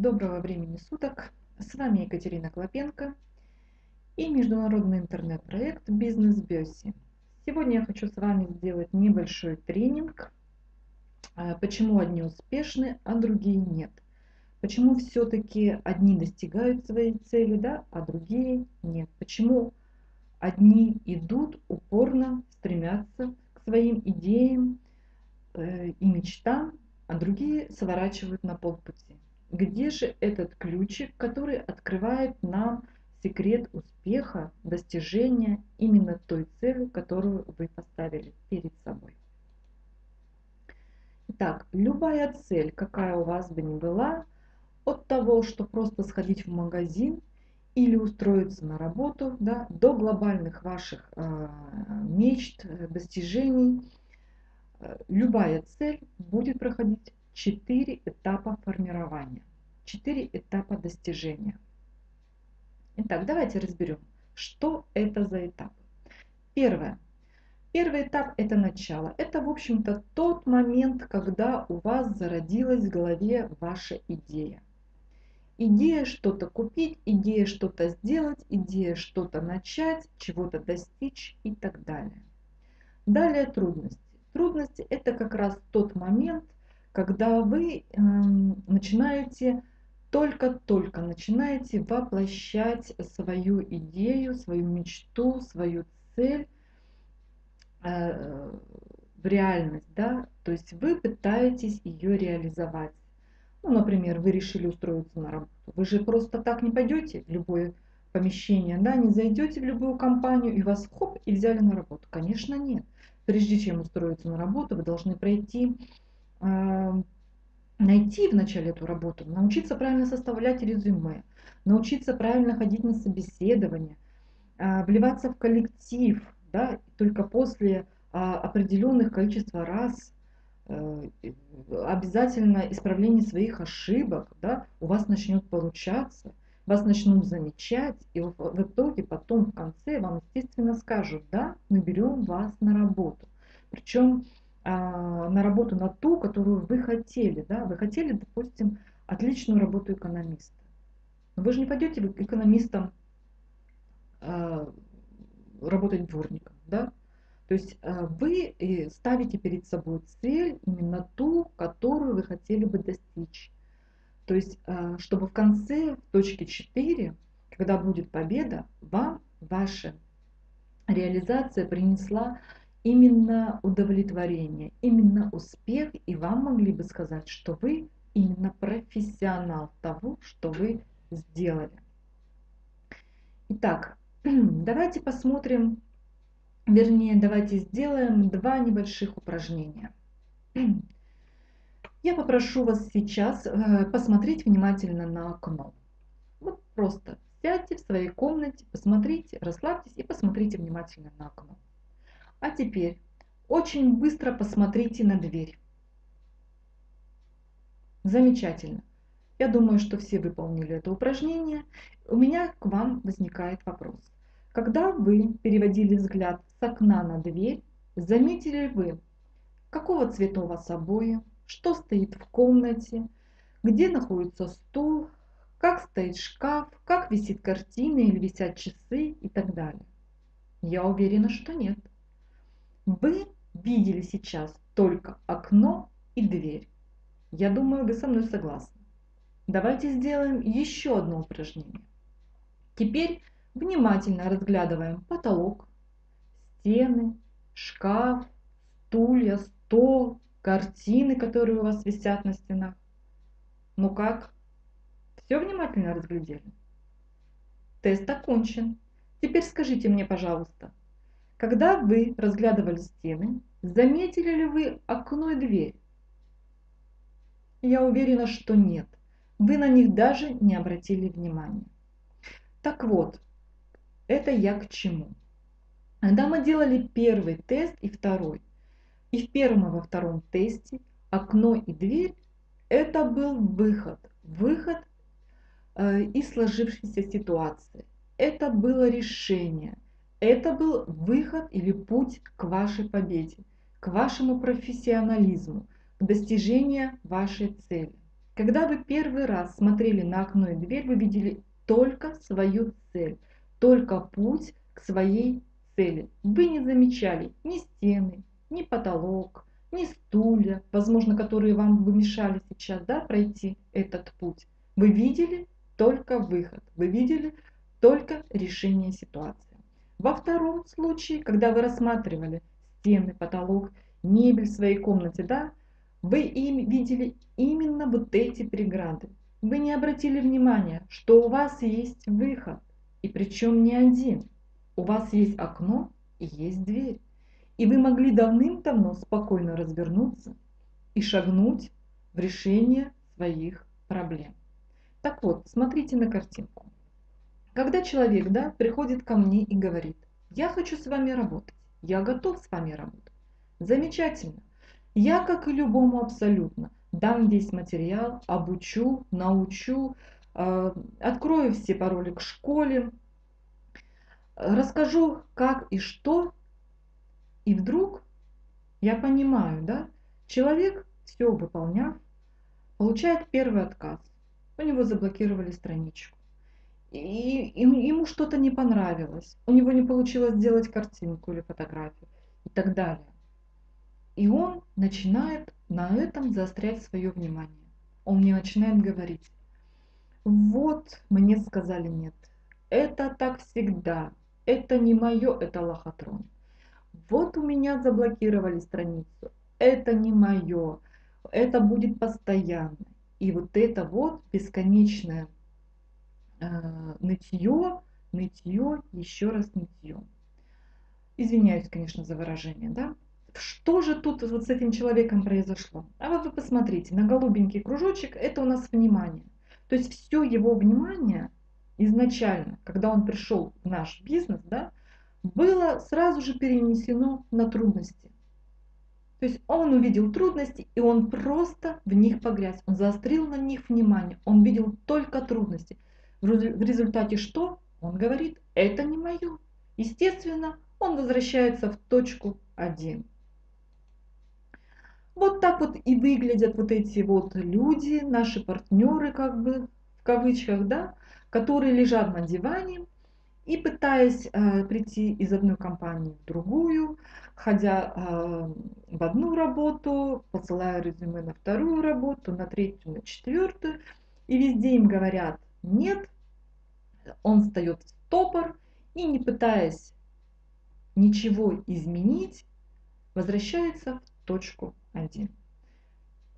Доброго времени суток! С вами Екатерина Клопенко и международный интернет-проект «Бизнес Бёси». Сегодня я хочу с вами сделать небольшой тренинг, а, почему одни успешны, а другие нет. Почему все-таки одни достигают своей цели, да, а другие нет. Почему одни идут упорно, стремятся к своим идеям э, и мечтам, а другие сворачивают на полпути. Где же этот ключик, который открывает нам секрет успеха, достижения именно той цели, которую вы поставили перед собой? Итак, любая цель, какая у вас бы ни была, от того, что просто сходить в магазин или устроиться на работу, да, до глобальных ваших э, мечт, достижений, э, любая цель будет проходить четыре этапа формирования, четыре этапа достижения. Итак, давайте разберем, что это за этапы. Первое. Первый этап – это начало. Это, в общем-то, тот момент, когда у вас зародилась в голове ваша идея. Идея что-то купить, идея что-то сделать, идея что-то начать, чего-то достичь и так далее. Далее трудности. Трудности – это как раз тот момент, когда вы э, начинаете, только-только начинаете воплощать свою идею, свою мечту, свою цель э, в реальность, да, то есть вы пытаетесь ее реализовать. Ну, например, вы решили устроиться на работу. Вы же просто так не пойдете в любое помещение, да, не зайдете в любую компанию и вас хоп и взяли на работу. Конечно, нет. Прежде чем устроиться на работу, вы должны пройти найти вначале эту работу, научиться правильно составлять резюме, научиться правильно ходить на собеседование, а, вливаться в коллектив, да, только после а, определенных количества раз э, обязательно исправление своих ошибок, да, у вас начнет получаться, вас начнут замечать, и в итоге потом в конце вам, естественно, скажут, да, мы берем вас на работу. Причем на работу на ту, которую вы хотели. Да? Вы хотели, допустим, отличную работу экономиста. Но вы же не пойдете экономистом а, работать дворником. Да? То есть а, вы ставите перед собой цель именно ту, которую вы хотели бы достичь. То есть, чтобы в конце, в точке 4, когда будет победа, вам ваша реализация принесла именно удовлетворение, именно успех, и вам могли бы сказать, что вы именно профессионал того, что вы сделали. Итак, давайте посмотрим, вернее, давайте сделаем два небольших упражнения. Я попрошу вас сейчас э, посмотреть внимательно на окно. Вот просто сядьте в своей комнате, посмотрите, расслабьтесь и посмотрите внимательно на окно. А теперь очень быстро посмотрите на дверь. Замечательно. Я думаю, что все выполнили это упражнение. У меня к вам возникает вопрос. Когда вы переводили взгляд с окна на дверь, заметили вы, какого цвета у вас обои, что стоит в комнате, где находится стул, как стоит шкаф, как висит картина или висят часы и так далее. Я уверена, что нет. Вы видели сейчас только окно и дверь. Я думаю, вы со мной согласны. Давайте сделаем еще одно упражнение. Теперь внимательно разглядываем потолок, стены, шкаф, стулья, стол, картины, которые у вас висят на стенах. Ну как? Все внимательно разглядели? Тест окончен. Теперь скажите мне, пожалуйста, когда вы разглядывали стены, заметили ли вы окно и дверь? Я уверена, что нет. Вы на них даже не обратили внимания. Так вот, это я к чему? Когда мы делали первый тест и второй, и в первом и во втором тесте окно и дверь – это был выход, выход э, из сложившейся ситуации. Это было решение, это был выход или путь к вашей победе, к вашему профессионализму, к достижению вашей цели. Когда вы первый раз смотрели на окно и дверь, вы видели только свою цель, только путь к своей цели. Вы не замечали ни стены, ни потолок, ни стулья, возможно, которые вам бы мешали сейчас да, пройти этот путь. Вы видели только выход, вы видели только решение ситуации. Во втором случае, когда вы рассматривали стены, потолок, мебель в своей комнате, да, вы им видели именно вот эти преграды. Вы не обратили внимания, что у вас есть выход, и причем не один. У вас есть окно и есть дверь. И вы могли давным-давно спокойно развернуться и шагнуть в решение своих проблем. Так вот, смотрите на картинку. Когда человек да, приходит ко мне и говорит, я хочу с вами работать, я готов с вами работать. Замечательно. Я, как и любому абсолютно, дам весь материал, обучу, научу, э, открою все пароли к школе, расскажу, как и что, и вдруг я понимаю, да, человек, все выполняв, получает первый отказ. У него заблокировали страничку. И, и ему что-то не понравилось. У него не получилось сделать картинку или фотографию и так далее. И он начинает на этом заострять свое внимание. Он мне начинает говорить, вот мне сказали нет, это так всегда, это не мое, это лохотрон. Вот у меня заблокировали страницу, это не мое, это будет постоянно. И вот это вот бесконечное э, нытье, нытье, еще раз нытье. Извиняюсь, конечно, за выражение, да? Что же тут вот с этим человеком произошло? А вот вы посмотрите, на голубенький кружочек это у нас внимание. То есть все его внимание изначально, когда он пришел в наш бизнес, да, было сразу же перенесено на трудности. То есть он увидел трудности, и он просто в них погряз. Он заострил на них внимание. Он видел только трудности. В результате что? Он говорит, это не мое. Естественно, он возвращается в точку 1. Вот так вот и выглядят вот эти вот люди, наши партнеры, как бы в кавычках, да, которые лежат на диване и пытаясь э, прийти из одной компании в другую, ходя э, в одну работу, посылая резюме на вторую работу, на третью, на четвертую, и везде им говорят нет, он встает в стопор и не пытаясь ничего изменить, возвращается в точку 1.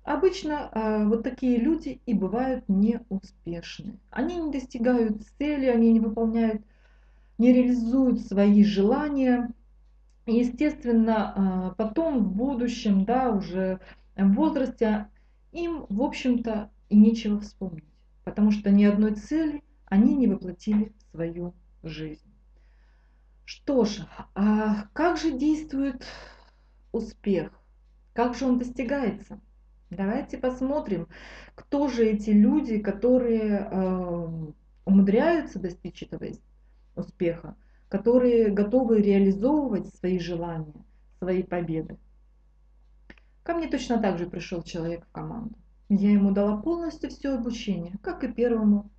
Обычно э, вот такие люди и бывают неуспешны. Они не достигают цели, они не выполняют, не реализуют свои желания. И, естественно, э, потом в будущем, да, уже в возрасте, им, в общем-то, и нечего вспомнить. Потому что ни одной цели они не воплотили свою жизнь. Что же, а как же действует успех? Как же он достигается? Давайте посмотрим, кто же эти люди, которые э, умудряются достичь этого успеха, которые готовы реализовывать свои желания, свои победы. Ко мне точно так же пришел человек в команду. Я ему дала полностью все обучение, как и первому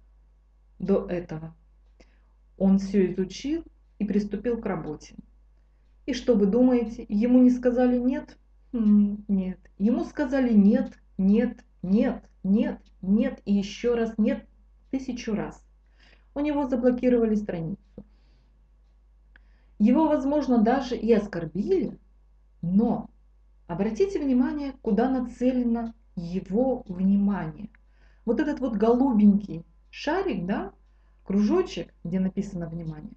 до этого. Он все изучил и приступил к работе. И что вы думаете, ему не сказали нет? Нет. Ему сказали нет, нет, нет, нет, нет и еще раз нет тысячу раз. У него заблокировали страницу. Его, возможно, даже и оскорбили, но обратите внимание, куда нацелено его внимание. Вот этот вот голубенький шарик, да, кружочек, где написано внимание,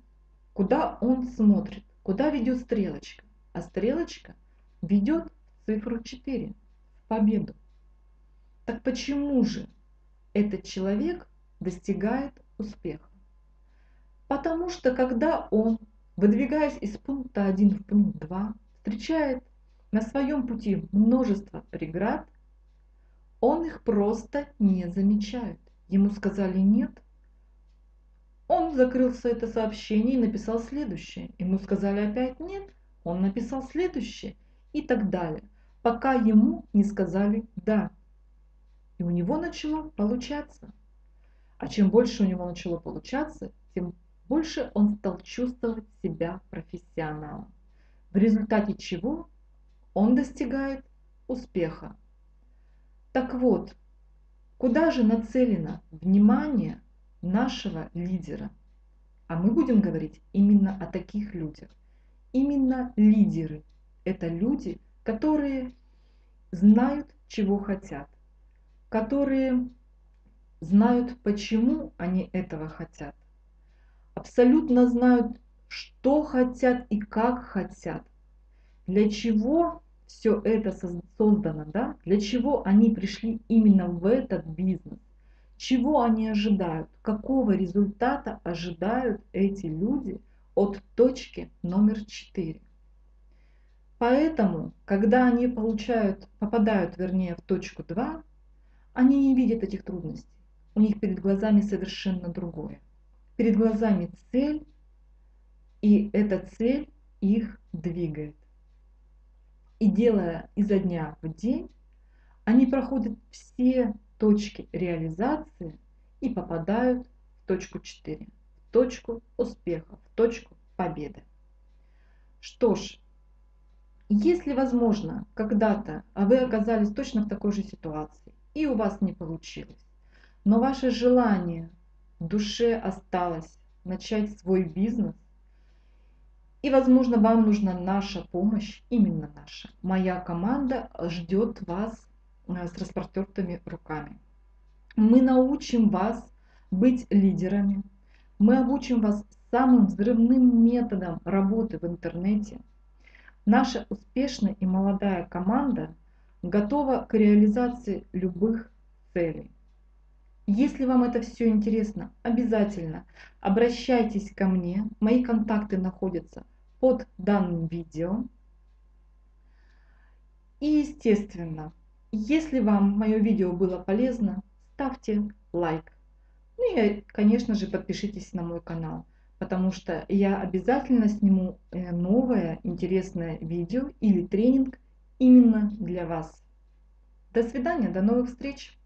куда он смотрит, куда ведет стрелочка. А стрелочка ведет цифру 4 в победу. Так почему же этот человек достигает успеха? Потому что когда он, выдвигаясь из пункта 1 в пункт 2, встречает на своем пути множество преград, он их просто не замечает. Ему сказали нет. Он закрылся это сообщение и написал следующее. Ему сказали опять нет. Он написал следующее и так далее пока ему не сказали «да». И у него начало получаться. А чем больше у него начало получаться, тем больше он стал чувствовать себя профессионалом. В результате чего он достигает успеха. Так вот, куда же нацелено внимание нашего лидера? А мы будем говорить именно о таких людях. Именно лидеры – это люди, которые знают, чего хотят, которые знают, почему они этого хотят, абсолютно знают, что хотят и как хотят, для чего все это создано, да? для чего они пришли именно в этот бизнес, чего они ожидают, какого результата ожидают эти люди от точки номер 4. Поэтому, когда они получают, попадают, вернее, в точку 2, они не видят этих трудностей. У них перед глазами совершенно другое. Перед глазами цель, и эта цель их двигает. И делая изо дня в день, они проходят все точки реализации и попадают в точку 4, в точку успеха, в точку победы. Что ж, если возможно, когда-то а вы оказались точно в такой же ситуации, и у вас не получилось, но ваше желание в душе осталось начать свой бизнес, и, возможно, вам нужна наша помощь, именно наша. Моя команда ждет вас э, с распростертыми руками. Мы научим вас быть лидерами. Мы обучим вас самым взрывным методом работы в интернете. Наша успешная и молодая команда готова к реализации любых целей. Если вам это все интересно, обязательно обращайтесь ко мне. Мои контакты находятся под данным видео. И естественно, если вам мое видео было полезно, ставьте лайк. Ну и, конечно же, подпишитесь на мой канал, потому что я обязательно сниму э, новое интересное видео или тренинг именно для вас. До свидания, до новых встреч!